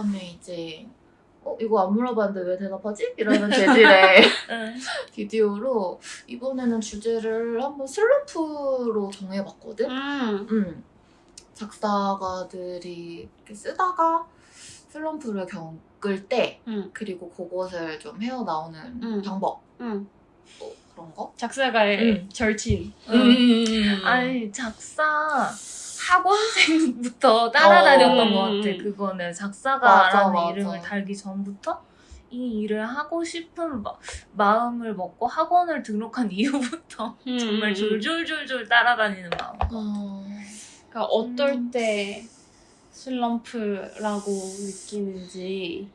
다음에 이제 어 이거 안 물어봤는데 왜 대답하지? 이러는 재질의 응. 비디오로 이번에는 주제를 한번 슬럼프로 정해봤거든. 음. 음. 작사가들이 이렇게 쓰다가 슬럼프를 겪을 때 음. 그리고 그것을 좀 헤어나오는 음. 방법 음. 또 그런 거. 작사가의 음. 절친. 음. 아니 작사 학원생부터 따라다녔던 어. 것 같아. 그거는 작사가라는 맞아, 맞아. 이름을 달기 전부터 이 일을 하고 싶은 마, 마음을 먹고 학원을 등록한 이후부터 음. 정말 졸졸졸졸 따라다니는 마음. 어. 그러니까 어떨 음. 때 슬럼프라고 느끼는지.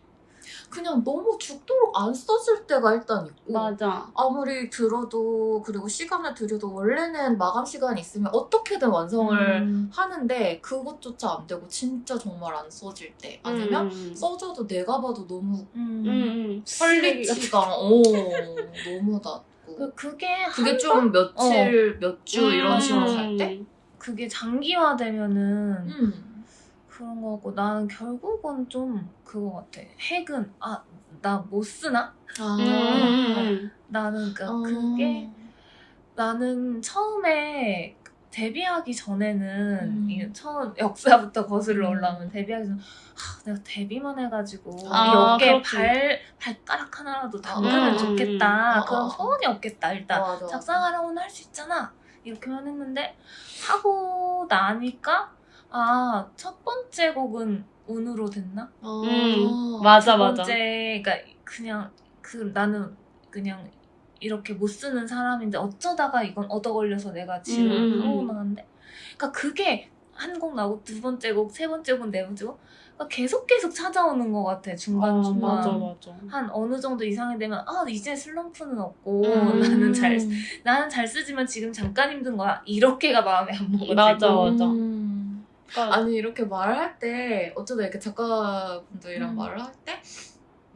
그냥 너무 죽도록 안 써질 때가 일단 있고 맞아. 아무리 들어도 그리고 시간을 들여도 원래는 마감 시간이 있으면 어떻게든 완성을 음. 하는데 그것조차 안 되고 진짜 정말 안 써질 때 아니면 음. 써져도 내가 봐도 너무 음. 음. 음. 퀄리티가 오 너무 낮고 그, 그게 그게 한좀 며칠 몇주 음. 이런 식으로 갈 때? 그게 장기화되면은 음. 그런 거 같고 나는 결국은 좀 그거 같아. 핵은 아 나 못 쓰나? 아. 음. 나는 그 어. 그게 나는 처음에 데뷔하기 전에는 음. 이 처음 역사부터 거슬러 음. 올라오면 데뷔하기 전 아, 내가 데뷔만 해가지고 아, 그렇지. 발 발가락 하나라도 담그면 음. 좋겠다. 음. 그런 어, 어. 소원이 없겠다. 일단. 작사가라고는 할 수 있잖아. 이렇게만 했는데 하고 나니까 아 첫 번째 곡은 운으로 됐나? 어. 음. 맞아, 두 맞아. 번째 그러니까 그냥 그 나는 그냥 이렇게 못 쓰는 사람인데 어쩌다가 이건 얻어 걸려서 내가 지금 음, 음, 하고 음. 나갔는데 그러니까 그게 한 곡 나오고 두 번째 곡, 세 번째 곡, 네 번째 곡 그러니까 계속 계속 찾아오는 것 같아 중간 아, 중간 맞아, 맞아. 한 어느 정도 이상이 되면 아 이제 슬럼프는 없고 음. 나는 잘 나는 잘 쓰지만 지금 잠깐 힘든 거야 이렇게가 마음에 안 먹어지고 맞아, 맞아. 음. 그러니까 아니 이렇게 말을 할때 어쩌다 이렇게 작가분들이랑 음. 말을 할 때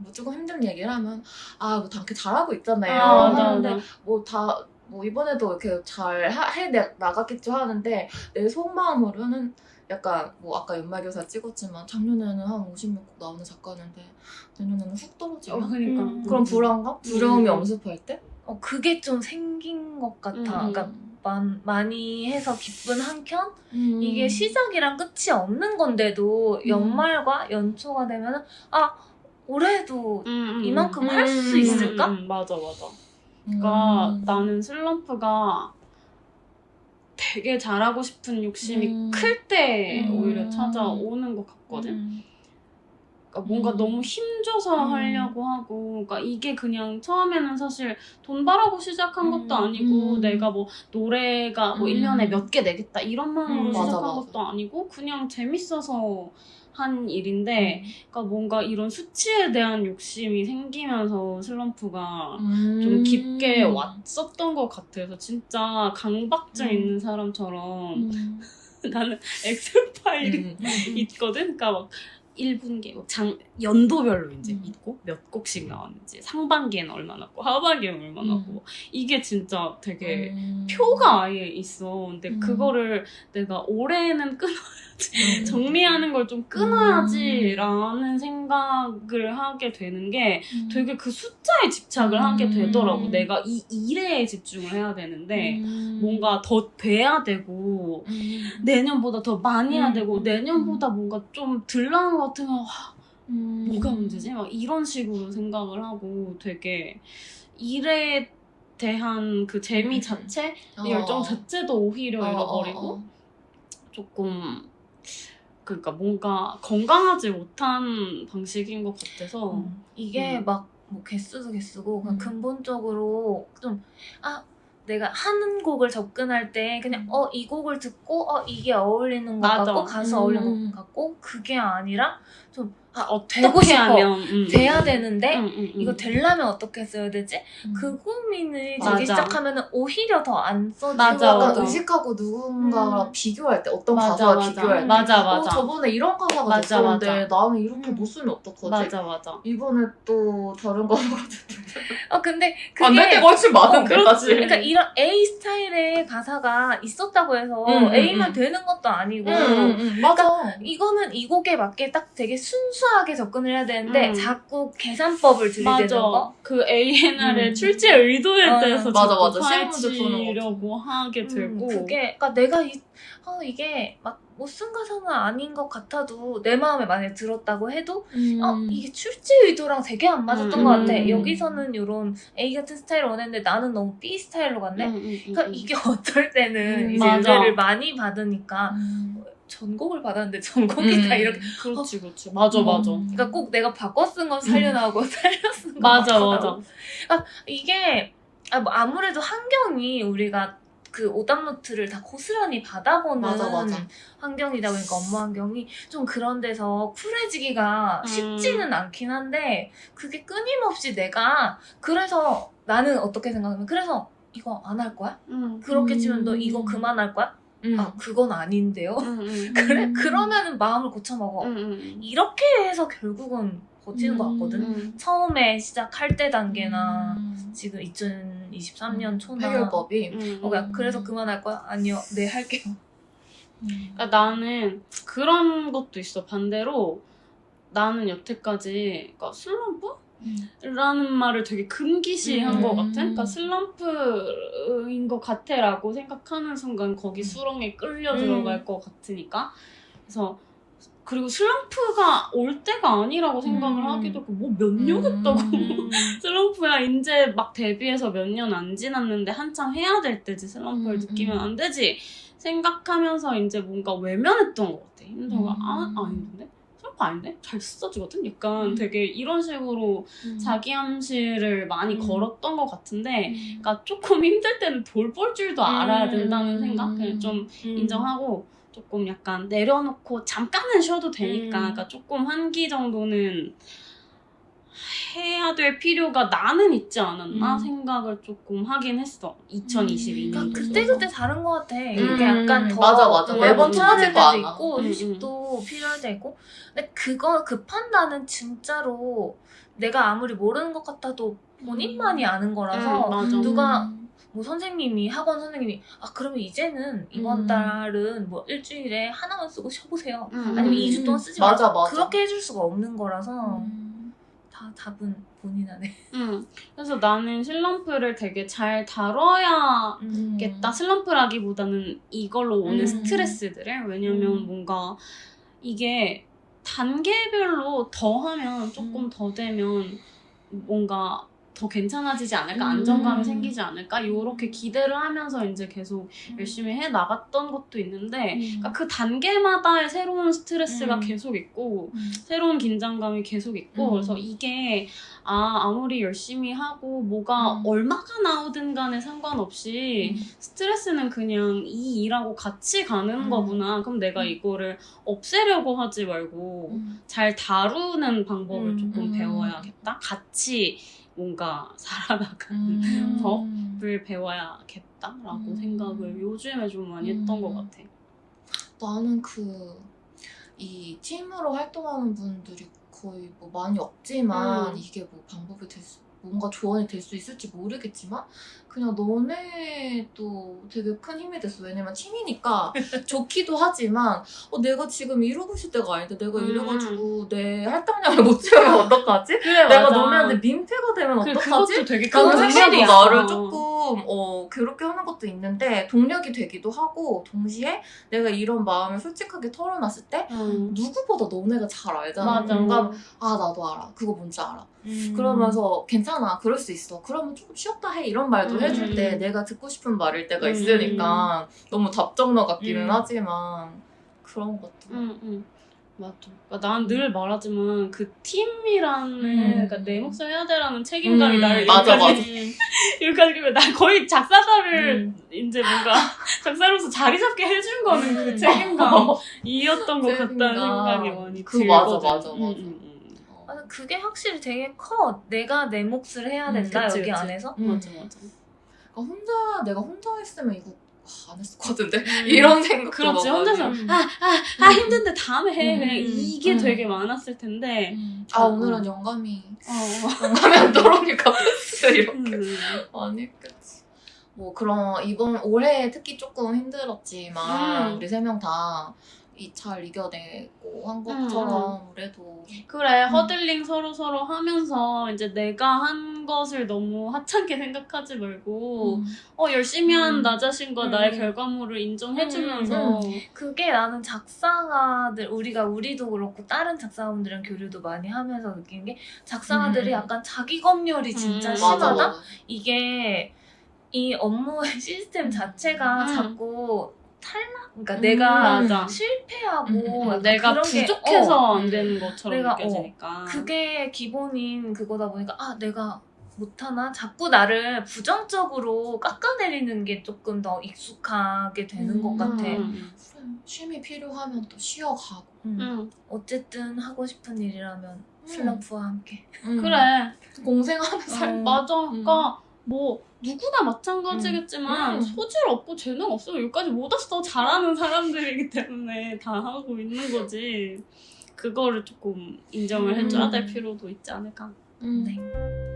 뭐 조금 힘든 얘기를 하면 아뭐 당게 잘하고 있잖아요 아, 하는데 맞아. 뭐다 뭐 이번에도 이렇게 잘 해 나갔겠죠 하는데 내 속마음으로는 약간 뭐 아까 연말교사 찍었지만 작년에는 한 56곡 나오는 작가는데 내년에는 훅 떨어지면 어, 그러니까. 음. 그런 불안감, 두려움이 음. 엄습할 때 어, 그게 좀 생긴 것 같아 음. 그러니까 많, 많이 해서 기쁜 한켠 음. 이게 시작이랑 끝이 없는 건데도 연말과 연초가 되면은 아 올해도 음, 음, 이만큼 음. 할수 음, 있을까? 음, 음, 맞아, 맞아. 그러니까 음. 나는 슬럼프가 되게 잘하고 싶은 욕심이 음. 클때 음. 오히려 찾아오는 것 같거든. 음. 그러니까 뭔가 음. 너무 힘줘서 음. 하려고 하고, 그러니까 이게 그냥 처음에는 사실 돈 바라고 시작한 것도 음. 아니고, 음. 내가 뭐 노래가 뭐 음. 1년에 몇 개 내겠다 이런 마음으로 음. 시작한 맞아, 맞아. 것도 아니고, 그냥 재밌어서 한 일인데, 그러니까 뭔가 이런 수치에 대한 욕심이 생기면서 슬럼프가 음. 좀 깊게 왔었던 것 같아서 진짜 강박증 음. 있는 사람처럼 음. 나는 엑셀 파일이 음. 있거든. 그러니까 막 1분기 뭐장 연도별로 이제 음. 있고 몇 곡씩 나왔는지 상반기에는 얼마 나왔고 하반기에는 얼마 나왔고 뭐 이게 진짜 되게 음. 표가 아예 있어. 근데 음. 그거를 내가 올해는 끊어 음. 정리하는 걸 좀 끊어야지라는 생각을 하게 되는 게 음. 되게 그 숫자에 집착을 음. 하게 되더라고. 내가 이 일에 집중을 해야 되는데 음. 뭔가 더 돼야 되고 음. 내년보다 더 많이 해야 음. 되고 내년보다 뭔가 좀 덜 나은 것 같으면 와, 음. 뭐가 문제지? 막 이런 식으로 생각을 하고 되게 일에 대한 그 재미 음. 자체, 어. 열정 자체도 오히려 어, 잃어버리고 어, 어. 조금 그러니까 뭔가 건강하지 못한 방식인 것 같아서 음. 이게 음. 막뭐 개수도 개수고 그냥 음. 근본적으로 좀아 내가 하는 곡을 접근할 때 그냥 음. 어이 곡을 듣고 어 이게 어울리는 것 맞아. 같고 가수 음. 어울리는 것 같고 그게 아니라 좀 아, 되고 어떻게 싶어. 하면 음, 돼야 음, 되는데 음, 음, 음. 이거 되려면 어떻게 써야 되지? 음. 그 고민을 맞아. 되기 시작하면은 오히려 더 안 써지고 맞아, 약간 맞아. 의식하고 누군가와 음. 비교할 때 어떤 맞아, 가수와 맞아. 비교할 때 맞아, 어, 맞아. 저번에 이런 가사가 맞아, 됐었는데 나는 이렇게 음. 못 쓰면 어떡하지? 맞아 맞아. 이번에 또 다른 가사가 됐는데 어 근데 안될 그게 때가 훨씬 많은데 어, 사실 그러니까 이런 A 스타일의 가사가 있었다고 해서 음, 음, A만 음. 되는 것도 아니고 응, 응, 응, 맞아 이거는 이 곡에 맞게 딱 되게 순수하게 접근을 해야 되는데 음. 자꾸 계산법을 들이대는 맞아. 거. 그 ANR의 음. 출제 의도에 어, 대해서 맞아, 맞아. 시험 문제 푸는 거 하게 되고. 음, 그게 그러니까 내가 이, 어, 이게 막 못쓴 가사는 아닌 것 같아도 내 마음에 만약에 들었다고 해도 음. 어 이게 출제 의도랑 되게 안 맞았던 음, 것 같아. 음. 여기서는 이런 A 같은 스타일을 원했는데 나는 너무 B 스타일로 갔네. 음, 음, 음, 그러니까 음. 이게 어떨 때는 음, 이제. 의뢰를 많이 받으니까 음. 전곡을 받았는데 전곡이 다 음. 이렇게 그렇지, 그렇지. 맞아, 맞아. 그러니까 꼭 내가 바꿔 쓴거 살려 나오고 살려 쓴거 음. 맞아, 맞아. 이게 아, 뭐 아무래도 환경이 우리가 그 오답 노트를 다 고스란히 받아보는 맞아, 맞아. 환경이다 보니까 업무 환경이 좀 그런 데서 쿨해지기가 음. 쉽지는 않긴 한데 그게 끊임없이 내가 그래서 나는 어떻게 생각하면 그래서 이거 안 할 거야? 음. 그렇게 음. 치면 너 이거 그만할 거야? 음. 아 그건 아닌데요. 음, 음. 그래 음. 그러면은 마음을 고쳐 먹어. 음, 음, 이렇게 해서 결국은 버티는 것 같거든. 음. 처음에 시작할 때 단계나 음. 지금 2023년 초나 해결법이 음, 어, 야, 음. 그래서 그만할 거야? 아니요, 네 할게요. 그러니까 나는 그런 것도 있어. 반대로 나는 여태까지 그러니까 슬럼프? 라는 말을 되게 금기시한 음. 것 같아. 그러니까 슬럼프인 것 같아라고 생각하는 순간 거기 수렁에 끌려 음. 들어갈 것 같으니까. 그래서 그리고 슬럼프가 올 때가 아니라고 생각을 음. 하기도 하고 뭐 몇 년 했다고 음. 슬럼프야 이제 막 데뷔해서 몇 년 안 지났는데 한참 해야 될 때지 슬럼프를 음, 느끼면 음. 안 되지 생각하면서 이제 뭔가 외면했던 것 같아 힘들가 음. 아 아닌데 슬럼프 아닌데 잘 써주거든 약간 음. 되게 이런 식으로 자기 암시를 많이 음. 걸었던 것 같은데 그러니까 조금 힘들 때는 돌볼 줄도 알아야 음. 된다는 생각 그냥 좀 인정하고 조금 약간 내려놓고 잠깐은 쉬어도 되니까 음. 그러니까 조금 한 기 정도는 해야 될 필요가 나는 있지 않았나 음. 생각을 조금 하긴 했어 2022년 그러니까 그때 그때 다른 것 같아. 음. 이게 약간 더 맞아, 맞아. 매번 틀어질 거. 있고 음, 휴식도 필요할 때 있고. 근데 그거 그 판단은 진짜로 내가 아무리 모르는 것 같아도 본인만이 아는 거라서 음, 맞아. 누가 뭐 선생님이 학원 선생님이 아 그러면 이제는 이번 음. 달은 뭐 일주일에 하나만 쓰고 쉬어보세요. 음, 아니면 음. 2주 동안 쓰지 맞아, 마세요. 맞아. 그렇게 해줄 수가 없는 거라서 음. 다 답은 본인 안에. 음. 그래서 나는 슬럼프를 되게 잘 다뤄야 음. 겠다 슬럼프라기보다는 이걸로 오는 음. 스트레스들을 왜냐면 음. 뭔가 이게 단계별로 더 하면 조금 음. 더 되면 뭔가 더 괜찮아지지 않을까 음. 안정감이 생기지 않을까 요렇게 기대를 하면서 이제 계속 음. 열심히 해 나갔던 것도 있는데 음. 그러니까 그 단계마다의 새로운 스트레스가 음. 계속 있고 음. 새로운 긴장감이 계속 있고 음. 그래서 이게 아 아무리 열심히 하고 뭐가 음. 얼마가 나오든 간에 상관없이 스트레스는 그냥 이 일하고 같이 가는 음. 거구나 그럼 내가 음. 이거를 없애려고 하지 말고 음. 잘 다루는 방법을 음. 조금 음. 배워야겠다 같이 뭔가 살아나가는 음. 법을 배워야겠다라고 음. 생각을 요즘에 좀 많이 했던 음. 것 같아 나는 그 이 팀으로 활동하는 분들이 거의 뭐 많이 없지만 음. 이게 뭐 방법이 될 수, 뭔가 조언이 될 수 있을지 모르겠지만 그냥 너네도 되게 큰 힘이 됐어. 왜냐면 팀이니까 좋기도 하지만 어, 내가 지금 이러고 있을 때가 아닌데 내가 음. 이래가지고 내 할당량을 못 채우면 어떡하지? 그래 내가 너네한테 민폐가 되면 그, 어떡하지? 그것도 되게 큰 동력이야. 나를 조금 어 그렇게 하는 것도 있는데 동력이 되기도 하고 동시에 내가 이런 마음을 솔직하게 털어놨을 때 음. 누구보다 너네가 잘 알잖아. 맞아. 뭔가 아 나도 알아. 그거 뭔지 알아. 음. 그러면서 괜찮아. 그럴 수 있어. 그러면 조금 쉬었다 해 이런 말도 음. 해줄 때 내가 듣고 싶은 말일 때가 음. 있으니까 너무 답정너 같기는 음. 하지만 그런 것도. 응, 응. 맞아. 그러니까 난늘 말하지만 그 팀이라는 음. 그러니까 내 몫을 해야 되라는 책임감이 음, 나를 맞아, 여기까지 여기까지 그리고 나 거의 작사가를 음. 이제 뭔가 작사로서 자리 잡게 해준 거는 그 음. 책임감이었던 것 같다는. 생각이 많이 그 들거든. 맞아, 맞아, 응, 맞아. 맞아, 그게 확실히 되게 커. 내가 내 몫을 해야 음, 된다 그치, 여기 그치. 안에서. 음. 맞아 맞아. 그러니까 혼자 내가 혼자 했으면 이거 아, 안 했을 것 같은데 음. 이런 생각 그렇지 혼자서 음. 아아 아 힘든데 다음에 해 음, 그냥 음, 이게 음. 되게 많았을 텐데 아 음. 오늘은 영감이 어. 영감이 안 들어오니까 이렇게 음. 아니겠지 뭐 그런 이번 올해 특히 조금 힘들었지만 음. 우리 세 명다이 잘 이겨내고 한 것처럼 그래도 그래 음. 허들링 서로 서로 하면서 이제 내가 한 것을 너무 하찮게 생각하지 말고 음. 어 열심히 한 음. 나 자신과 음. 나의 결과물을 인정해주면서 그게 나는 작사가들 우리가 우리도 그렇고 다른 작사가분들이랑 교류도 많이 하면서 느낀 게 작사가들이 음. 약간 자기 검열이 진짜 음. 심하다. 맞아, 맞아. 이게 이 업무의 시스템 자체가 음. 자꾸 탈락. 그러니까 음. 내가 맞아. 실패하고 음, 내가 부족해서 어, 안 되는 것처럼 내가, 어, 느껴지니까 그게 기본인 그거다 보니까 아 내가 못하나 자꾸 나를 부정적으로 깎아내리는 게 조금 더 익숙하게 되는 음. 것 같아. 음. 쉼이 필요하면 또 쉬어가고 음. 음. 어쨌든 하고 싶은 일이라면 슬럼프와 함께. 음. 그래 공생하면서 살 어. 맞아 그러니까 뭐 누구나 마찬가지겠지만 음. 소질 없고 재능 없으면 여기까지 못 왔어 잘하는 사람들이기 때문에 다 하고 있는 거지 그거를 조금 인정을 음. 해줘야 될 필요도 있지 않을까 음. 네.